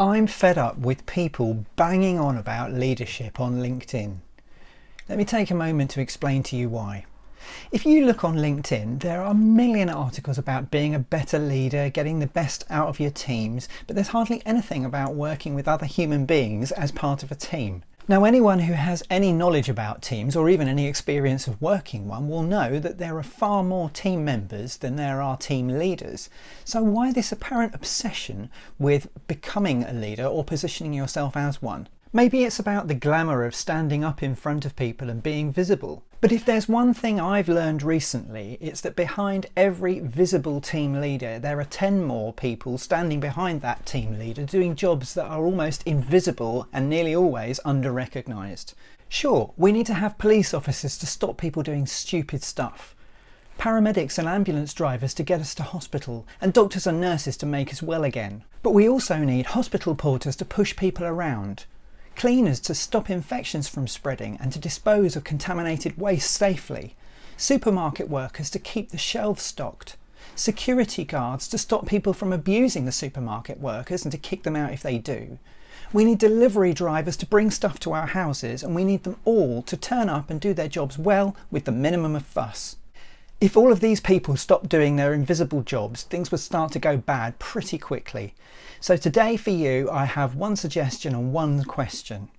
I'm fed up with people banging on about leadership on LinkedIn. Let me take a moment to explain to you why. If you look on LinkedIn, there are a million articles about being a better leader, getting the best out of your teams, but there's hardly anything about working with other human beings as part of a team. Now anyone who has any knowledge about teams or even any experience of working one will know that there are far more team members than there are team leaders. So why this apparent obsession with becoming a leader or positioning yourself as one? Maybe it's about the glamour of standing up in front of people and being visible. But if there's one thing I've learned recently, it's that behind every visible team leader, there are 10 more people standing behind that team leader doing jobs that are almost invisible and nearly always under-recognised. Sure, we need to have police officers to stop people doing stupid stuff, paramedics and ambulance drivers to get us to hospital, and doctors and nurses to make us well again. But we also need hospital porters to push people around, cleaners to stop infections from spreading and to dispose of contaminated waste safely, supermarket workers to keep the shelves stocked, security guards to stop people from abusing the supermarket workers and to kick them out if they do. We need delivery drivers to bring stuff to our houses and we need them all to turn up and do their jobs well with the minimum of fuss. If all of these people stopped doing their invisible jobs, things would start to go bad pretty quickly. So today for you, I have one suggestion and one question.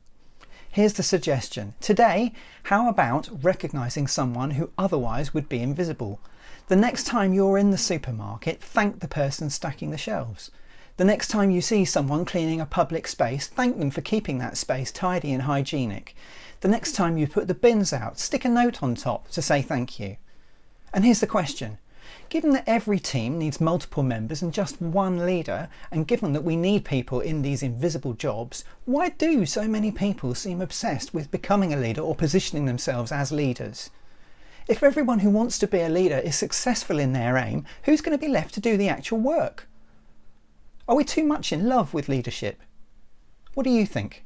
Here's the suggestion. Today, how about recognizing someone who otherwise would be invisible? The next time you're in the supermarket, thank the person stacking the shelves. The next time you see someone cleaning a public space, thank them for keeping that space tidy and hygienic. The next time you put the bins out, stick a note on top to say thank you. And here's the question. Given that every team needs multiple members and just one leader, and given that we need people in these invisible jobs, why do so many people seem obsessed with becoming a leader or positioning themselves as leaders? If everyone who wants to be a leader is successful in their aim, who's going to be left to do the actual work? Are we too much in love with leadership? What do you think?